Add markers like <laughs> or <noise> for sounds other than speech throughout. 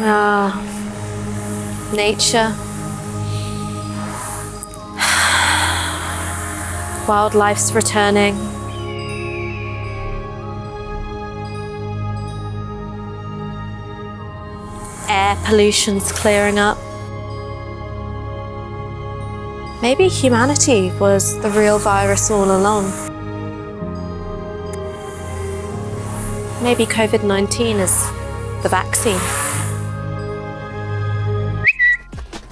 Ah, nature. Wildlife's returning. Air pollution's clearing up. Maybe humanity was the real virus all along. Maybe COVID-19 is the vaccine.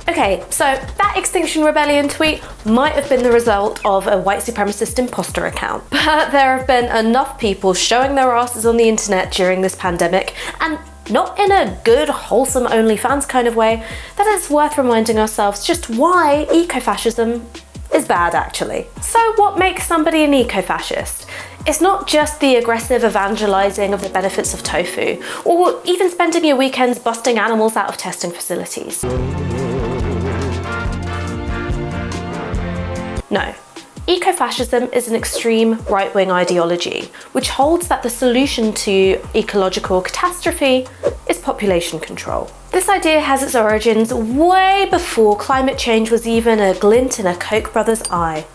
Okay, so that Extinction Rebellion tweet might have been the result of a white supremacist imposter account, <laughs> but there have been enough people showing their asses on the internet during this pandemic, and not in a good, wholesome OnlyFans kind of way, that it's worth reminding ourselves just why ecofascism is bad actually. So what makes somebody an eco-fascist? It's not just the aggressive evangelizing of the benefits of tofu, or even spending your weekends busting animals out of testing facilities. No. Ecofascism is an extreme right-wing ideology, which holds that the solution to ecological catastrophe is population control. This idea has its origins way before climate change was even a glint in a Koch brothers eye.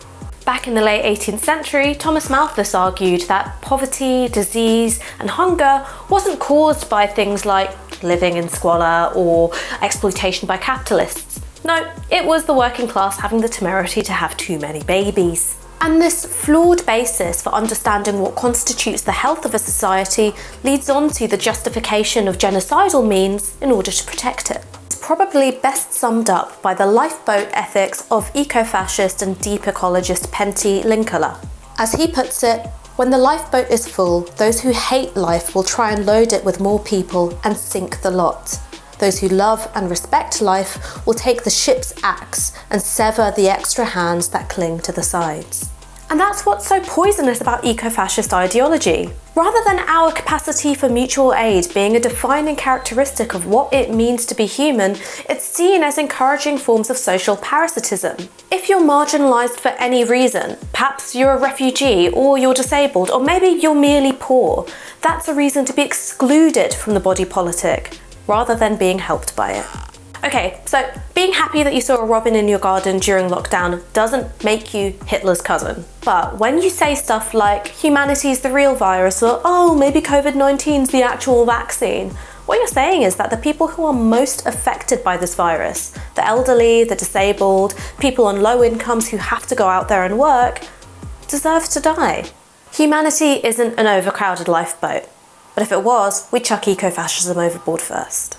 Back in the late 18th century, Thomas Malthus argued that poverty, disease and hunger wasn't caused by things like living in squalor or exploitation by capitalists, no, it was the working class having the temerity to have too many babies. And this flawed basis for understanding what constitutes the health of a society leads on to the justification of genocidal means in order to protect it. It's probably best summed up by the lifeboat ethics of eco-fascist and deep ecologist Pentti Linkola. As he puts it, when the lifeboat is full, those who hate life will try and load it with more people and sink the lot. Those who love and respect life will take the ship's axe and sever the extra hands that cling to the sides. And that's what's so poisonous about eco-fascist ideology. Rather than our capacity for mutual aid being a defining characteristic of what it means to be human, it's seen as encouraging forms of social parasitism. If you're marginalised for any reason, perhaps you're a refugee or you're disabled or maybe you're merely poor, that's a reason to be excluded from the body politic rather than being helped by it. Okay, so being happy that you saw a robin in your garden during lockdown doesn't make you Hitler's cousin. But when you say stuff like humanity's the real virus or oh, maybe COVID-19's the actual vaccine, what you're saying is that the people who are most affected by this virus, the elderly, the disabled, people on low incomes who have to go out there and work, deserve to die. Humanity isn't an overcrowded lifeboat. But if it was, we'd chuck eco-fascism overboard first.